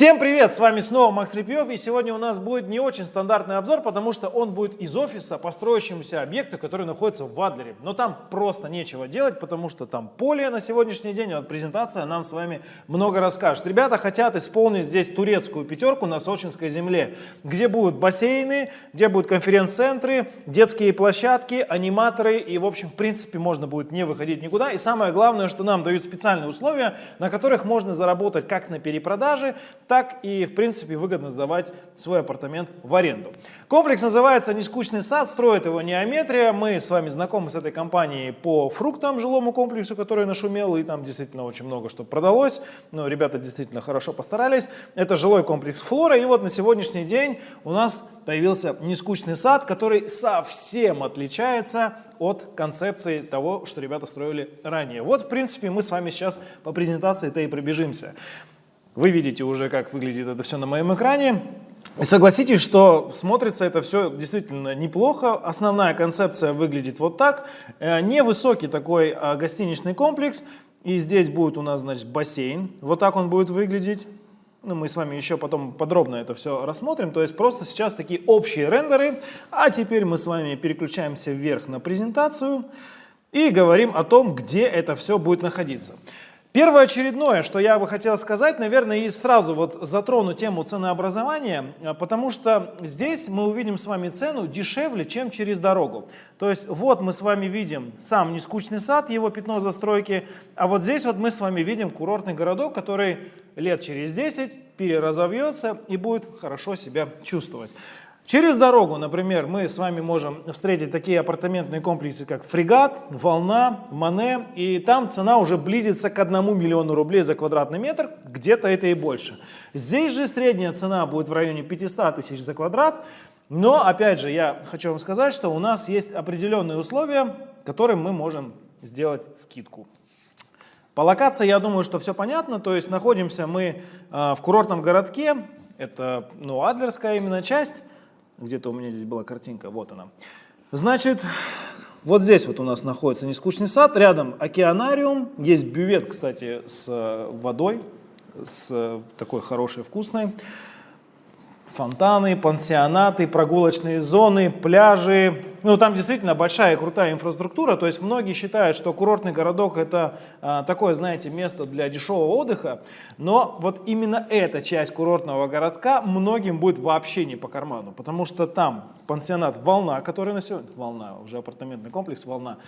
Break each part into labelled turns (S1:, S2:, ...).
S1: Всем привет, с вами снова Макс Репьев, и сегодня у нас будет не очень стандартный обзор, потому что он будет из офиса по строящемуся объекту, который находится в Адлере. Но там просто нечего делать, потому что там поле на сегодняшний день, вот презентация нам с вами много расскажет. Ребята хотят исполнить здесь турецкую пятерку на Сочинской земле, где будут бассейны, где будут конференц-центры, детские площадки, аниматоры, и в общем, в принципе, можно будет не выходить никуда. И самое главное, что нам дают специальные условия, на которых можно заработать как на перепродаже, так и, в принципе, выгодно сдавать свой апартамент в аренду. Комплекс называется «Нескучный сад», строит его Неометрия. Мы с вами знакомы с этой компанией по фруктам жилому комплексу, который нашумел, и там действительно очень много что продалось. Но ребята действительно хорошо постарались. Это жилой комплекс «Флора», и вот на сегодняшний день у нас появился «Нескучный сад», который совсем отличается от концепции того, что ребята строили ранее. Вот, в принципе, мы с вами сейчас по презентации-то и пробежимся. Вы видите уже, как выглядит это все на моем экране. И согласитесь, что смотрится это все действительно неплохо. Основная концепция выглядит вот так. Э, невысокий такой а, гостиничный комплекс. И здесь будет у нас, значит, бассейн. Вот так он будет выглядеть. Ну, мы с вами еще потом подробно это все рассмотрим. То есть просто сейчас такие общие рендеры. А теперь мы с вами переключаемся вверх на презентацию и говорим о том, где это все будет находиться. Первое очередное, что я бы хотел сказать, наверное, и сразу вот затрону тему ценообразования, э, потому что здесь мы увидим с вами цену дешевле, чем через дорогу. То есть вот мы с вами видим сам нескучный сад, его пятно застройки, а вот здесь вот мы с вами видим курортный городок, который лет через 10 переразовьется и будет хорошо себя чувствовать. Через дорогу, например, мы с вами можем встретить такие апартаментные комплексы, как «Фрегат», «Волна», «Мане», и там цена уже близится к 1 миллиону рублей за квадратный метр, где-то это и больше. Здесь же средняя цена будет в районе 500 тысяч за квадрат, но, опять же, я хочу вам сказать, что у нас есть определенные условия, которым мы можем сделать скидку. По локации, я думаю, что все понятно, то есть находимся мы э, в курортном городке, это ну, Адлерская именно часть, где-то у меня здесь была картинка, вот она. Значит, вот здесь вот у нас находится нескучный сад, рядом океанариум, есть бювет, кстати, с э, водой, с э, такой хорошей, вкусной фонтаны, пансионаты, прогулочные зоны, пляжи. Ну, там действительно большая крутая инфраструктура. То есть многие считают, что курортный городок это а, такое, знаете, место для дешевого отдыха. Но вот именно эта часть курортного городка многим будет вообще не по карману. Потому что там пансионат «Волна», который на сегодня... «Волна», уже апартаментный комплекс «Волна»,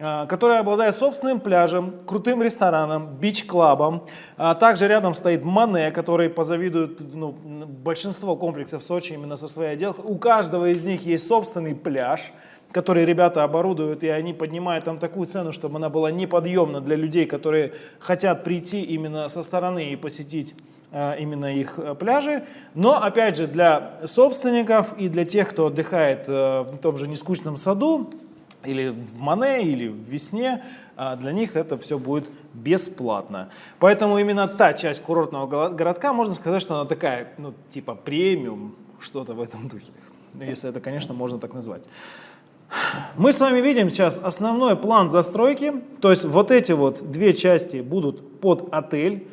S1: а, который обладает собственным пляжем, крутым рестораном, бич-клабом. А также рядом стоит Мане, который позавидует ну, большинство комплексов в Сочи именно со своей отделкой. У каждого из них есть собственный пляж, который ребята оборудуют, и они поднимают там такую цену, чтобы она была неподъемна для людей, которые хотят прийти именно со стороны и посетить а, именно их э, пляжи. Но, опять же, для собственников и для тех, кто отдыхает э, в том же нескучном саду, или в Мане, или в Весне, а для них это все будет бесплатно. Поэтому именно та часть курортного городка, можно сказать, что она такая, ну, типа премиум, что-то в этом духе. Если это, конечно, можно так назвать. Мы с вами видим сейчас основной план застройки. То есть вот эти вот две части будут под отель.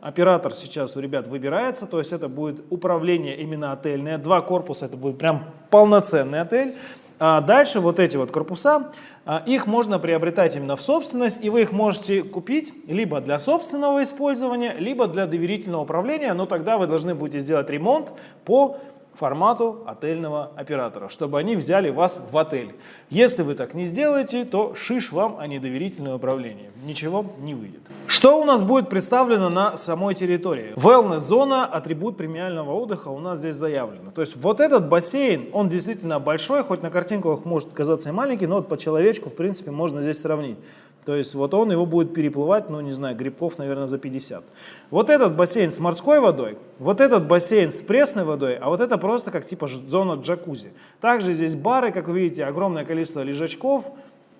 S1: Оператор сейчас у ребят выбирается, то есть это будет управление именно отельное. Два корпуса, это будет прям полноценный отель. А дальше вот эти вот корпуса, а, их можно приобретать именно в собственность, и вы их можете купить либо для собственного использования, либо для доверительного управления, но тогда вы должны будете сделать ремонт по формату отельного оператора, чтобы они взяли вас в отель. Если вы так не сделаете, то шиш вам, а не доверительное управление. Ничего не выйдет. Что у нас будет представлено на самой территории? Wellness-зона, атрибут премиального отдыха у нас здесь заявлено. То есть вот этот бассейн, он действительно большой, хоть на картинках может казаться и маленький, но вот по человечку, в принципе, можно здесь сравнить. То есть вот он его будет переплывать, ну не знаю, грибков, наверное, за 50. Вот этот бассейн с морской водой, вот этот бассейн с пресной водой, а вот это просто как типа зона джакузи. Также здесь бары, как вы видите, огромное количество лежачков,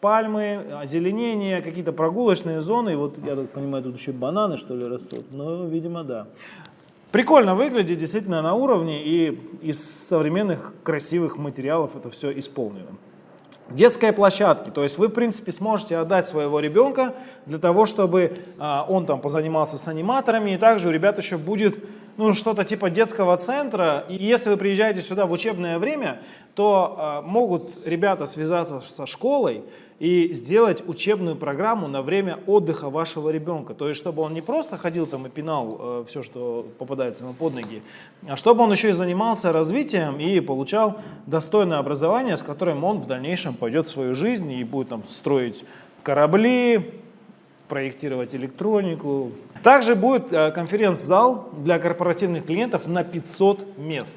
S1: пальмы, озеленение, какие-то прогулочные зоны. И вот, я так понимаю, тут еще бананы, что ли, растут. Ну, видимо, да. Прикольно выглядит, действительно на уровне, и из современных красивых материалов это все исполнено. Детские площадки, то есть вы, в принципе, сможете отдать своего ребенка для того, чтобы а, он там позанимался с аниматорами, и также у ребят еще будет ну, что-то типа детского центра. И если вы приезжаете сюда в учебное время, то э, могут ребята связаться со школой, и сделать учебную программу на время отдыха вашего ребенка. То есть, чтобы он не просто ходил там и пинал э, все, что попадается ему под ноги, а чтобы он еще и занимался развитием и получал достойное образование, с которым он в дальнейшем пойдет в свою жизнь и будет там строить корабли, проектировать электронику. Также будет э, конференц-зал для корпоративных клиентов на 500 мест.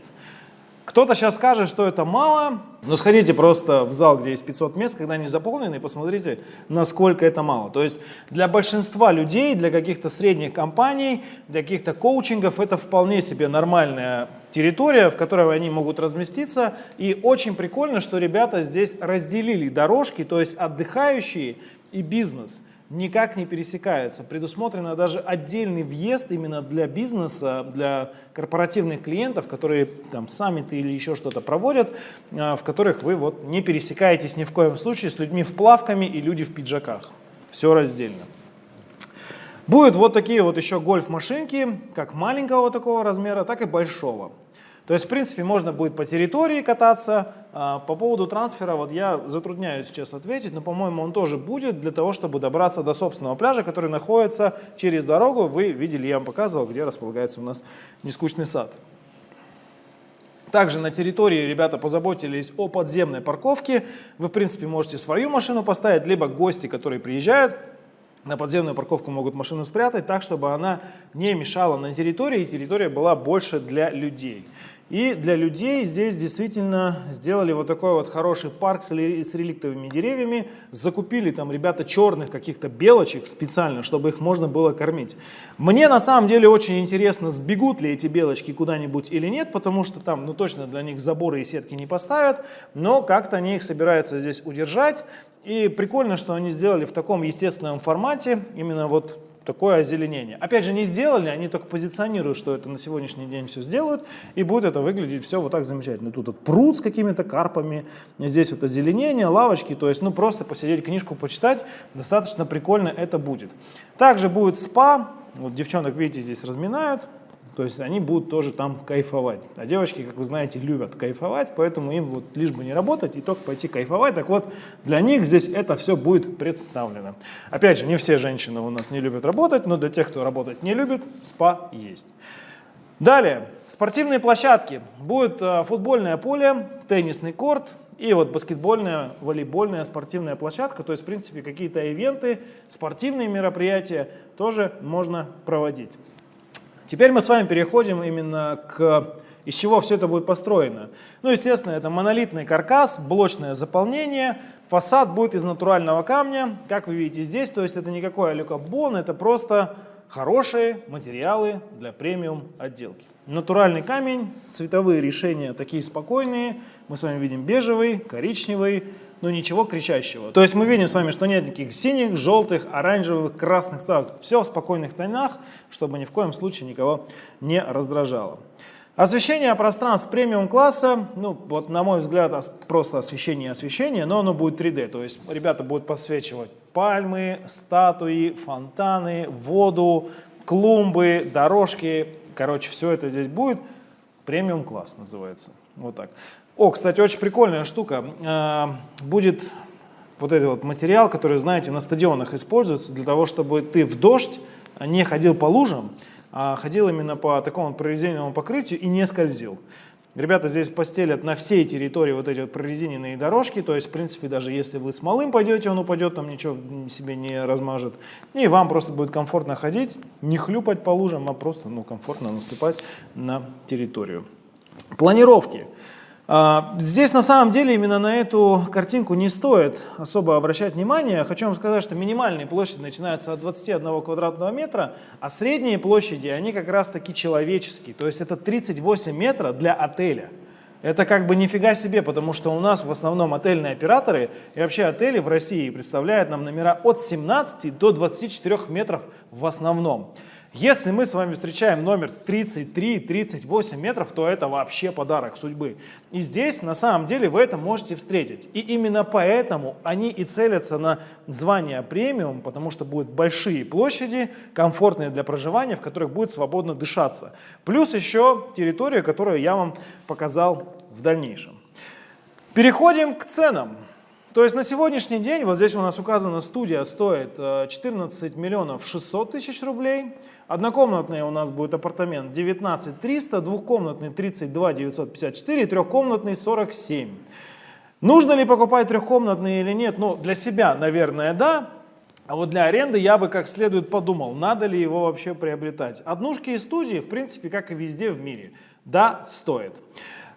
S1: Кто-то сейчас скажет, что это мало, но сходите просто в зал, где есть 500 мест, когда они заполнены, и посмотрите, насколько это мало. То есть для большинства людей, для каких-то средних компаний, для каких-то коучингов это вполне себе нормальная территория, в которой они могут разместиться. И очень прикольно, что ребята здесь разделили дорожки, то есть отдыхающие и бизнес – никак не пересекаются. Предусмотрено даже отдельный въезд именно для бизнеса, для корпоративных клиентов, которые там саммиты или еще что-то проводят, а, в которых вы вот не пересекаетесь ни в коем случае с людьми в плавками и люди в пиджаках. Все раздельно. Будут вот такие вот еще гольф-машинки, как маленького такого размера, так и большого. То есть, в принципе, можно будет по территории кататься. А, по поводу трансфера, вот я затрудняюсь сейчас ответить, но, по-моему, он тоже будет для того, чтобы добраться до собственного пляжа, который находится через дорогу. Вы видели, я вам показывал, где располагается у нас нескучный сад. Также на территории ребята позаботились о подземной парковке. Вы, в принципе, можете свою машину поставить, либо гости, которые приезжают, на подземную парковку могут машину спрятать так, чтобы она не мешала на территории, и территория была больше для людей. И для людей здесь действительно сделали вот такой вот хороший парк с, реликтовыми деревьями. Закупили там ребята черных каких-то белочек специально, чтобы их можно было кормить. Мне на самом деле очень интересно, сбегут ли эти белочки куда-нибудь или нет, потому что там ну точно для них заборы и сетки не поставят, но как-то они их собираются здесь удержать. И прикольно, что они сделали в таком естественном формате, именно вот такое озеленение. Опять же, не сделали, они только позиционируют, что это на сегодняшний день все сделают, и будет это выглядеть все вот так замечательно. Тут вот пруд с какими-то карпами, здесь вот озеленение, лавочки, то есть, ну, просто посидеть, книжку почитать, достаточно прикольно это будет. Также будет спа, вот девчонок, видите, здесь разминают, то есть они будут тоже там кайфовать. А девочки, как вы знаете, любят кайфовать, поэтому им вот лишь бы не работать и только пойти кайфовать. Так вот, для них здесь это все будет представлено. Опять же, не все женщины у нас не любят работать, но для тех, кто работать не любит, спа есть. Далее, спортивные площадки. Будет э, футбольное поле, теннисный корт и вот баскетбольная, волейбольная спортивная площадка. То есть, в принципе, какие-то ивенты, спортивные мероприятия тоже можно проводить. Теперь мы с вами переходим именно к из чего все это будет построено. Ну, естественно, это монолитный каркас, блочное заполнение, фасад будет из натурального камня, как вы видите здесь, то есть это никакой алюкабон, это просто хорошие материалы для премиум отделки. Натуральный камень, цветовые решения такие спокойные, мы с вами видим бежевый, коричневый, но ничего кричащего. То есть мы видим с вами, что нет никаких синих, желтых, оранжевых, красных ставок. Все в спокойных тонах, чтобы ни в коем случае никого не раздражало. Освещение пространств премиум класса, ну вот на мой взгляд просто освещение и освещение, но оно будет 3D, то есть ребята будут подсвечивать пальмы, статуи, фонтаны, воду, клумбы, дорожки, короче все это здесь будет, премиум класс называется, вот так. О, кстати, очень прикольная штука. А, будет вот этот вот материал, который, знаете, на стадионах используется для того, чтобы ты в дождь не ходил по лужам, а ходил именно по такому прорезиненному покрытию и не скользил. Ребята здесь постелят на всей территории вот эти вот прорезиненные дорожки, то есть, в принципе, даже если вы с малым пойдете, он упадет, там ничего себе не размажет. И вам просто будет комфортно ходить, не хлюпать по лужам, а просто ну, комфортно наступать на территорию. Планировки. А, здесь на самом деле именно на эту картинку не стоит особо обращать внимание. Хочу вам сказать, что минимальные площади начинаются от 21 квадратного метра, а средние площади, они как раз таки человеческие. То есть это 38 метров для отеля. Это как бы нифига себе, потому что у нас в основном отельные операторы и вообще отели в России представляют нам номера от 17 до 24 метров в основном. Если мы с вами встречаем номер 33-38 метров, то это вообще подарок судьбы. И здесь на самом деле вы это можете встретить. И именно поэтому они и целятся на звание премиум, потому что будут большие площади, комфортные для проживания, в которых будет свободно дышаться. Плюс еще территория, которую я вам показал в дальнейшем. Переходим к ценам. То есть на сегодняшний день, вот здесь у нас указана студия, стоит 14 э, миллионов 600 тысяч рублей. Однокомнатный у нас будет апартамент 19 300, двухкомнатный 32 954, трехкомнатный 47. Нужно ли покупать трехкомнатный или нет? Ну, для себя, наверное, да. А вот для аренды я бы как следует подумал, надо ли его вообще приобретать. Однушки и студии, в принципе, как и везде в мире, да, стоит.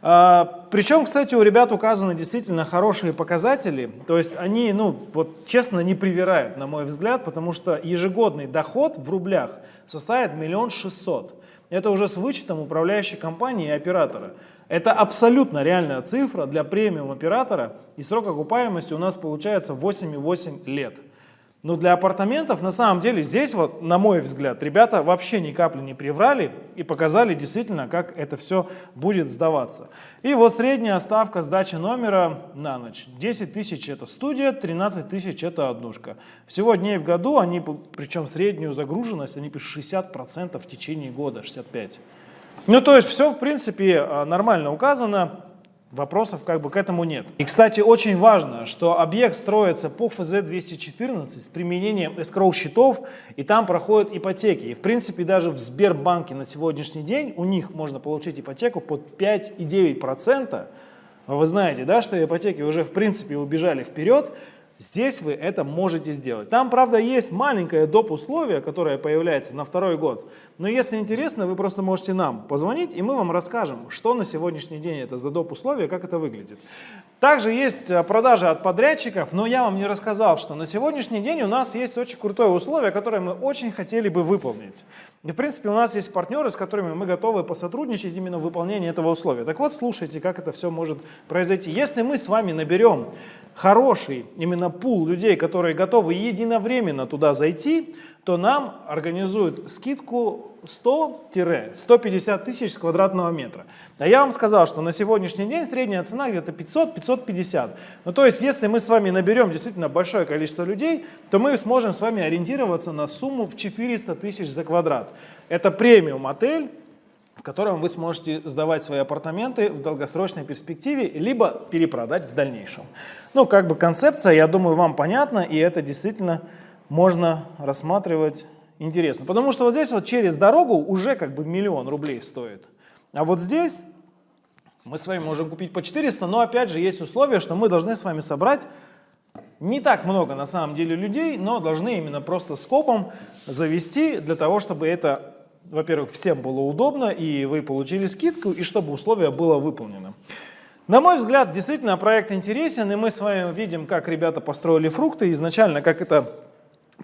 S1: А, Причем, кстати, у ребят указаны действительно хорошие показатели, то есть они, ну, вот честно, не привирают, на мой взгляд, потому что ежегодный доход в рублях составит миллион шестьсот. Это уже с вычетом управляющей компании и оператора. Это абсолютно реальная цифра для премиум оператора, и срок окупаемости у нас получается 8,8 лет. Но для апартаментов, на самом деле, здесь вот, на мой взгляд, ребята вообще ни капли не приврали и показали действительно, как это все будет сдаваться. И вот средняя ставка сдачи номера на ночь. 10 тысяч это студия, 13 тысяч это однушка. Всего дней в году, они, причем среднюю загруженность, они пишут 60% в течение года, 65%. Ну, то есть все, в принципе, а, нормально указано. Вопросов как бы к этому нет. И, кстати, очень важно, что объект строится по ФЗ-214 с применением escrow счетов, и там проходят ипотеки. И, в принципе, даже в Сбербанке на сегодняшний день у них можно получить ипотеку под 5,9%. Вы знаете, да, что ипотеки уже, в принципе, убежали вперед, Здесь вы это можете сделать. Там, правда, есть маленькое доп. условие, которое появляется на второй год. Но если интересно, вы просто можете нам позвонить, и мы вам расскажем, что на сегодняшний день это за доп. условие, как это выглядит. Также есть э, продажи от подрядчиков, но я вам не рассказал, что на сегодняшний день у нас есть очень крутое условие, которое мы очень хотели бы выполнить. И, в принципе, у нас есть партнеры, с которыми мы готовы посотрудничать именно в выполнении этого условия. Так вот, слушайте, как это все может произойти. Если мы с вами наберем хороший именно пул людей, которые готовы единовременно туда зайти, то нам организуют скидку 100-150 тысяч с квадратного метра. А я вам сказал, что на сегодняшний день средняя цена где-то 500-550. Ну то есть, если мы с вами наберем действительно большое количество людей, то мы сможем с вами ориентироваться на сумму в 400 тысяч за квадрат. Это премиум отель, в котором вы сможете сдавать свои апартаменты в долгосрочной перспективе, либо перепродать в дальнейшем. Ну, как бы концепция, я думаю, вам понятна, и это действительно можно рассматривать интересно. Потому что вот здесь вот через дорогу уже как бы миллион рублей стоит. А вот здесь мы с вами можем купить по 400, но опять же есть условие, что мы должны с вами собрать не так много на самом деле людей, но должны именно просто скопом завести для того, чтобы это во-первых, всем было удобно, и вы получили скидку, и чтобы условие было выполнено. На мой взгляд, действительно проект интересен, и мы с вами видим, как ребята построили фрукты, изначально как это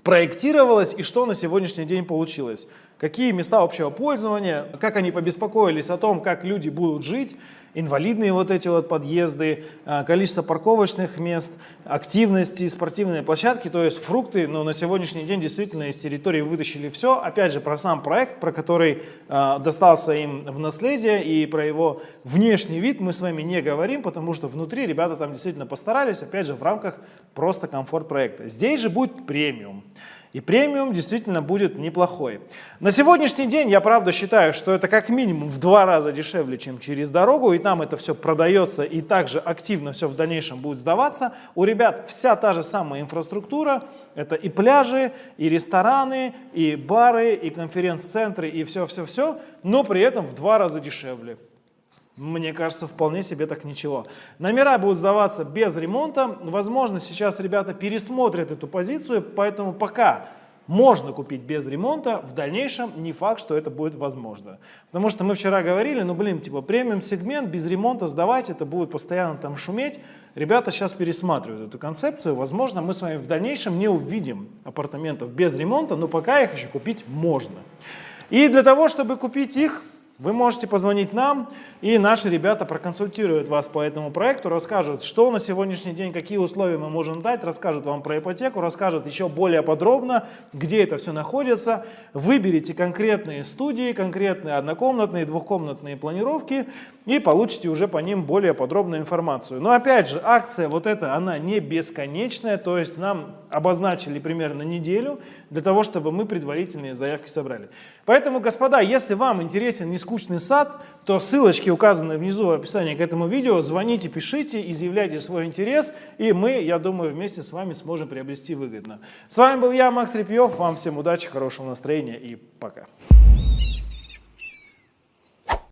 S1: проектировалось и что на сегодняшний день получилось. Какие места общего пользования, как они побеспокоились о том, как люди будут жить, инвалидные вот эти вот подъезды, а, количество парковочных мест, активности, спортивные площадки, то есть фрукты, но на сегодняшний день действительно из территории вытащили все. Опять же, про сам проект, про который э, достался им в наследие и про его внешний вид мы с вами не говорим, потому что внутри ребята там действительно постарались, опять же, в рамках просто комфорт проекта. Здесь же будет премиум. И премиум действительно будет неплохой. На сегодняшний день я правда считаю, что это как минимум в два раза дешевле, чем через дорогу, и там это все продается и также активно все в дальнейшем будет сдаваться. У ребят вся та же самая инфраструктура, это и пляжи, и рестораны, и бары, и конференц-центры, и все-все-все, но при этом в два раза дешевле. Мне кажется, вполне себе так ничего. Номера будут сдаваться без ремонта. Возможно, сейчас ребята пересмотрят эту позицию, поэтому пока можно купить без ремонта, в дальнейшем не факт, что это будет возможно. Потому что мы вчера говорили, ну блин, типа премиум сегмент без ремонта сдавать, это будет постоянно там шуметь. Ребята сейчас пересматривают эту концепцию. Возможно, мы с вами в дальнейшем не увидим апартаментов без ремонта, но пока их еще купить можно. И для того, чтобы купить их, Вы можете позвонить нам, и наши ребята проконсультируют вас по этому проекту, расскажут, что на сегодняшний день, какие условия мы можем дать, расскажут вам про ипотеку, расскажут еще более подробно, где это все находится. Выберите конкретные студии, конкретные однокомнатные, двухкомнатные планировки и получите уже по ним более подробную информацию. Но опять же, акция вот эта, она не бесконечная, то есть нам обозначили примерно неделю для того, чтобы мы предварительные заявки собрали. Поэтому, господа, если вам интересен нескучный сад, то ссылочки указаны внизу в описании к этому видео. Звоните, пишите, изъявляйте свой интерес, и мы, я думаю, вместе с вами сможем приобрести выгодно. С вами был я, Макс Репьев. Вам всем удачи, хорошего настроения и пока.